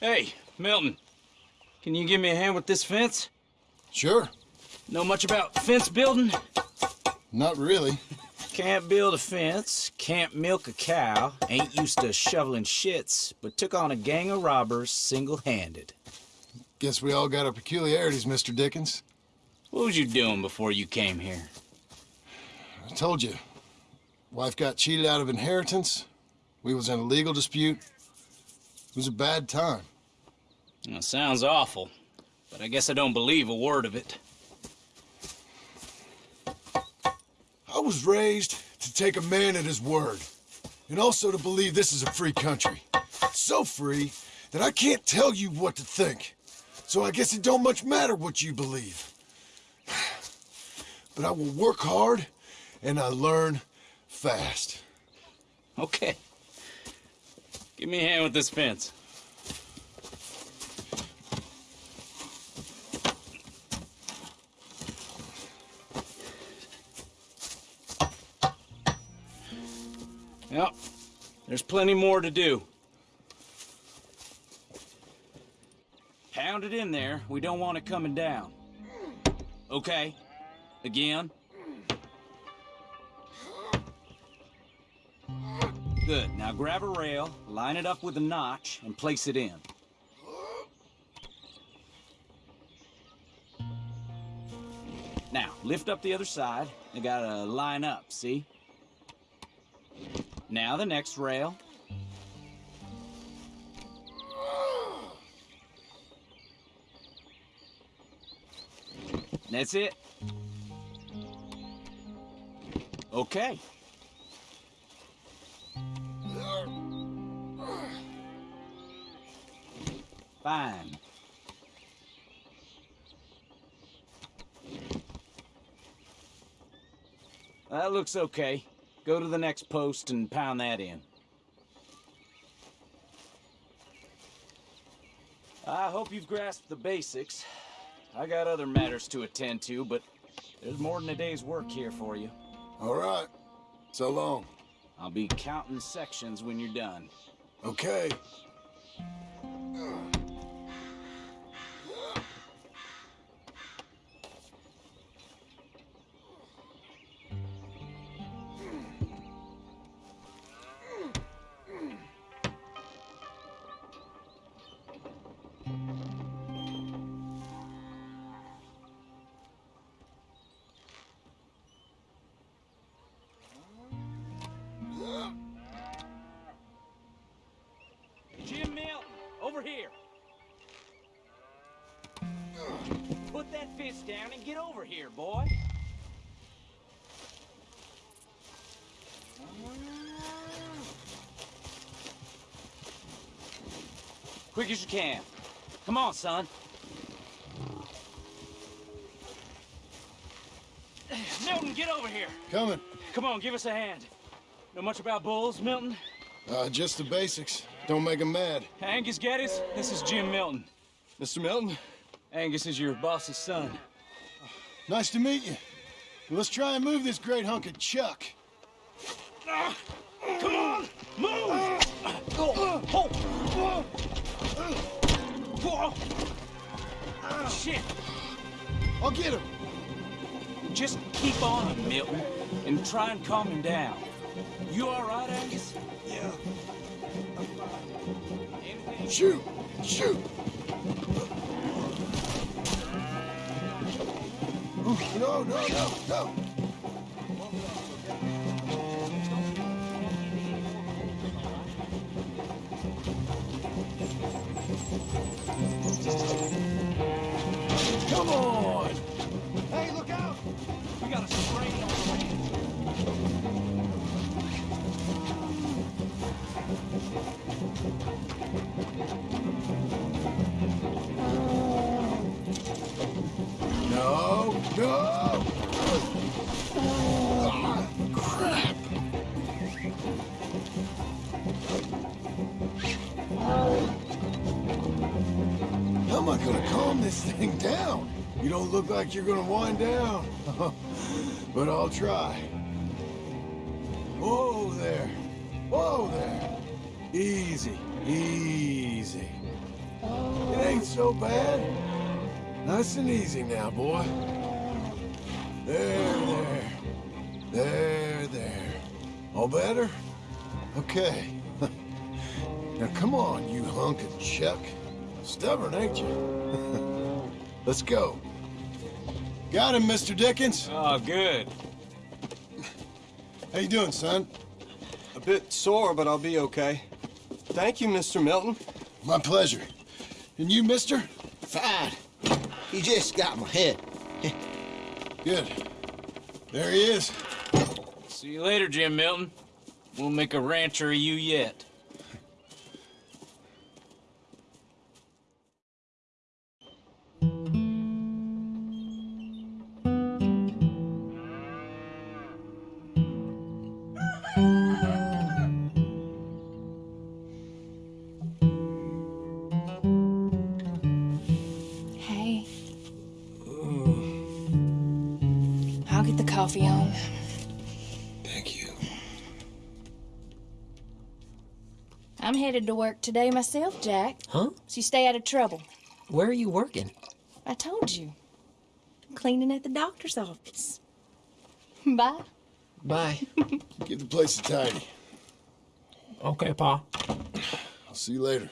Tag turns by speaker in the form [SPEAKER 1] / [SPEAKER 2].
[SPEAKER 1] Hey, Milton. Can you give me a hand with this fence?
[SPEAKER 2] Sure.
[SPEAKER 1] Know much about fence building?
[SPEAKER 2] Not really.
[SPEAKER 1] Can't build a fence, can't milk a cow, ain't used to shoveling shits, but took on a gang of robbers single-handed.
[SPEAKER 2] Guess we all got our peculiarities, Mr. Dickens.
[SPEAKER 1] What was you doing before you came here?
[SPEAKER 2] I told you. Wife got cheated out of inheritance. We was in a legal dispute. It was a bad time.
[SPEAKER 1] Well, sounds awful, but I guess I don't believe a word of it.
[SPEAKER 2] I was raised to take a man at his word, and also to believe this is a free country. So free that I can't tell you what to think. So I guess it don't much matter what you believe. But I will work hard, and I learn fast.
[SPEAKER 1] Okay. Give me a hand with this fence. Yep, there's plenty more to do. Pound it in there. We don't want it coming down. Okay. Again. Good. Now grab a rail, line it up with a notch, and place it in. Now, lift up the other side. You gotta line up, see? Now the next rail. That's it. Okay. Fine. That looks okay. Go to the next post and pound that in. I hope you've grasped the basics. I got other matters to attend to, but there's more than a day's work here for you.
[SPEAKER 2] All right. So long.
[SPEAKER 1] I'll be counting sections when you're done.
[SPEAKER 2] Okay.
[SPEAKER 1] Jim down and get over here, boy. Quick as you can. Come on, son. Milton, get over here.
[SPEAKER 2] Coming.
[SPEAKER 1] Come on, give us a hand. Know much about bulls, Milton?
[SPEAKER 2] Uh, just the basics. Don't make 'em mad.
[SPEAKER 1] Angus Geddes, this is Jim Milton.
[SPEAKER 2] Mr. Milton,
[SPEAKER 1] Angus is your boss's son.
[SPEAKER 2] Nice to meet you. Let's try and move this great hunk of chuck.
[SPEAKER 1] Come on, move! Oh, oh. Oh. Shit!
[SPEAKER 2] I'll get him.
[SPEAKER 1] Just keep on him, Milton, and try and calm him down. You all right, Angus?
[SPEAKER 2] Yeah. Shoot! Shoot! No, no, no, no! Come on! How am I gonna calm this thing down? You don't look like you're gonna wind down. but I'll try. Whoa there. Whoa there. Easy, easy. It ain't so bad. Nice and easy now, boy. There, there. There, there. All better? Okay. now come on, you hunk of chuck. Stubborn, ain't you? Let's go. Got him, Mr. Dickens.
[SPEAKER 1] Oh, good.
[SPEAKER 2] How you doing, son?
[SPEAKER 3] A bit sore, but I'll be okay. Thank you, Mr. Milton.
[SPEAKER 2] My pleasure. And you, mister?
[SPEAKER 4] Fine. He just got my head.
[SPEAKER 2] Good. There he is.
[SPEAKER 1] See you later, Jim Milton. We'll make a rancher of you yet.
[SPEAKER 5] I'll get the coffee on.
[SPEAKER 2] Thank you.
[SPEAKER 5] I'm headed to work today myself, Jack.
[SPEAKER 6] Huh?
[SPEAKER 5] So you stay out of trouble.
[SPEAKER 6] Where are you working?
[SPEAKER 5] I told you. Cleaning at the doctor's office. Bye.
[SPEAKER 6] Bye.
[SPEAKER 2] Give the place a tidy.
[SPEAKER 6] okay, Pa.
[SPEAKER 2] I'll see you later.